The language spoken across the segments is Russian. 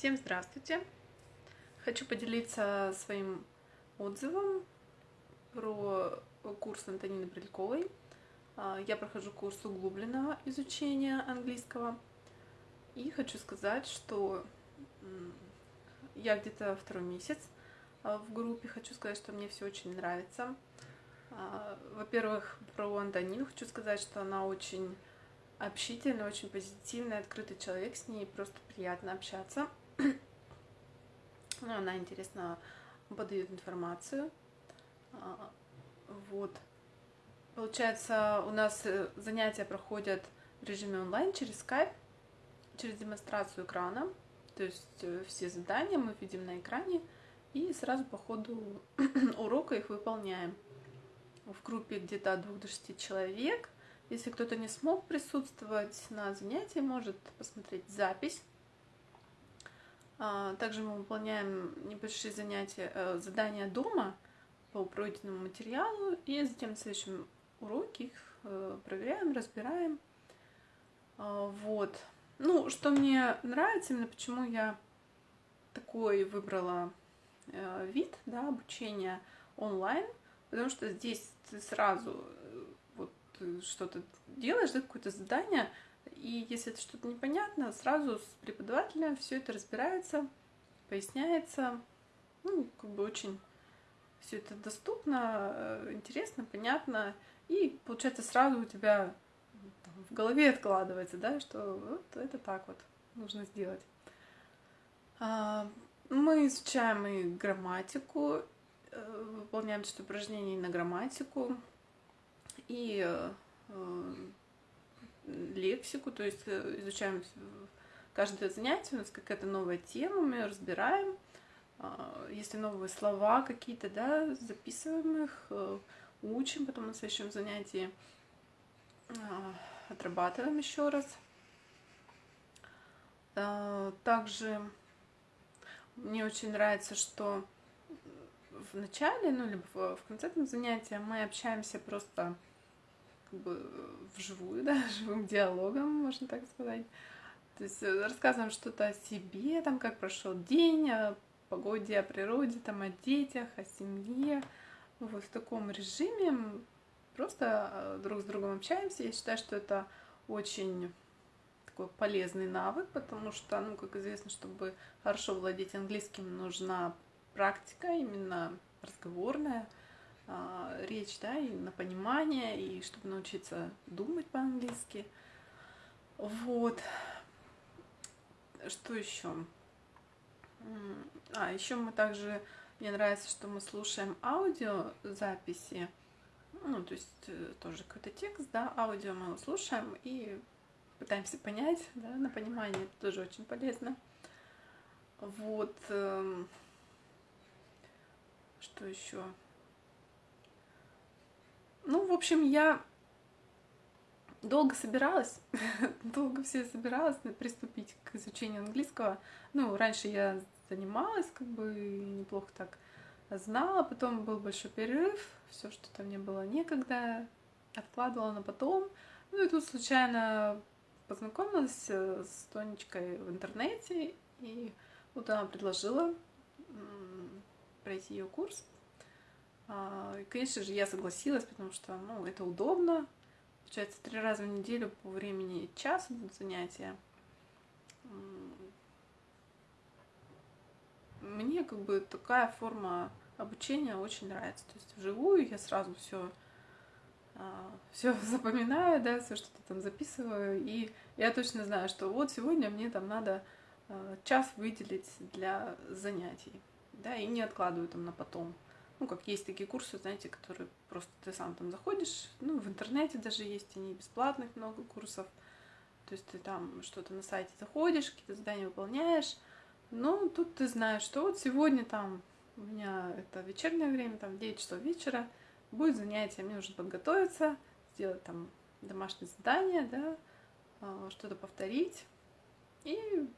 Всем здравствуйте! Хочу поделиться своим отзывом про курс Антонины Брельковой. А, я прохожу курс углубленного изучения английского. И хочу сказать, что я где-то второй месяц а, в группе. Хочу сказать, что мне все очень нравится. А, во-первых, про Антонину хочу сказать, что она очень общительный, очень позитивный, открытый человек, с ней просто приятно общаться. Ну, она интересно подает информацию. А, вот. Получается, у нас э, занятия проходят в режиме онлайн через Skype, через демонстрацию экрана. То есть э, все задания мы видим на экране и сразу по ходу урока их выполняем. В группе где-то от 2 до 6 человек – если кто-то не смог присутствовать на занятии, может посмотреть запись. А, также мы выполняем небольшие занятия, э, задания дома по пройденному материалу, и затем в следующем уроке их э, проверяем, разбираем. А, вот. Ну, что мне нравится, именно почему я такой выбрала э, вид да, обучения онлайн, потому что здесь ты сразу ты что-то делаешь, да, какое-то задание, и если это что-то непонятно, сразу с преподавателем все это разбирается, поясняется, ну, как бы очень все это доступно, э, интересно, понятно, и получается сразу у тебя в голове откладывается, да, что вот это так вот нужно сделать. А, мы изучаем и грамматику, э, выполняем что упражнений на грамматику, и э, лексику, то есть э, изучаем каждое занятие, у нас какая-то новая тема, мы разбираем, а, если новые слова какие-то, да, записываем их, э, учим, потом на следующем занятии а, отрабатываем еще раз. А, также мне очень нравится, что в начале, ну, либо в конце этого занятия мы общаемся просто как бы вживую, да, живым диалогом, можно так сказать. То есть э, рассказываем что-то о себе, там, как прошел день, о погоде, о природе, там, о детях, о семье. Вот в таком режиме просто э, друг с другом общаемся. Я считаю, что это очень такой полезный навык, потому что, ну, как известно, чтобы хорошо владеть английским, нужна практика именно разговорная – а, речь, да, и на понимание, и чтобы научиться думать по-английски. Вот. Что еще? А, еще мы также, мне нравится, что мы слушаем аудиозаписи, ну, то есть э, тоже какой-то текст, да, аудио мы его слушаем и пытаемся понять, да, на понимание, это тоже очень полезно. Вот. Эм, что еще? Общем, я долго собиралась, долго все собиралась приступить к изучению английского. Ну, раньше я занималась, как бы неплохо так знала, потом был большой перерыв, все что-то мне было некогда, откладывала на потом. Ну и тут случайно познакомилась э, с Тонечкой в интернете, и вот она предложила пройти ее курс. А, конечно же, я согласилась, потому что, ну, это удобно. Получается, три раза в неделю по времени час занятия. Мне как бы такая форма обучения очень нравится. То есть вживую я сразу все все запоминаю, да, все что-то там записываю, и я точно знаю, что вот сегодня мне там надо а, час выделить для занятий, да, и не откладываю там на потом. Ну, как есть такие курсы, знаете, которые просто ты сам там заходишь, ну, в интернете даже есть, они бесплатных много курсов. То есть ты там что-то на сайте заходишь, какие-то задания выполняешь. Но тут ты знаешь, что вот сегодня там у меня это вечернее время, там 9 часов вечера, будет занятие, мне нужно подготовиться, сделать там домашнее задание, да, а, что-то повторить и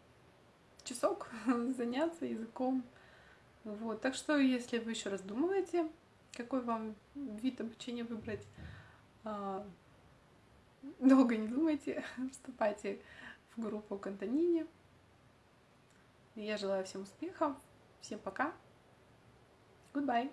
часок заняться языком. Вот, так что, если вы еще раздумываете, какой вам вид обучения выбрать, а, долго не думайте, вступайте в группу к Антонине. Я желаю всем успехов. Всем пока. Goodbye.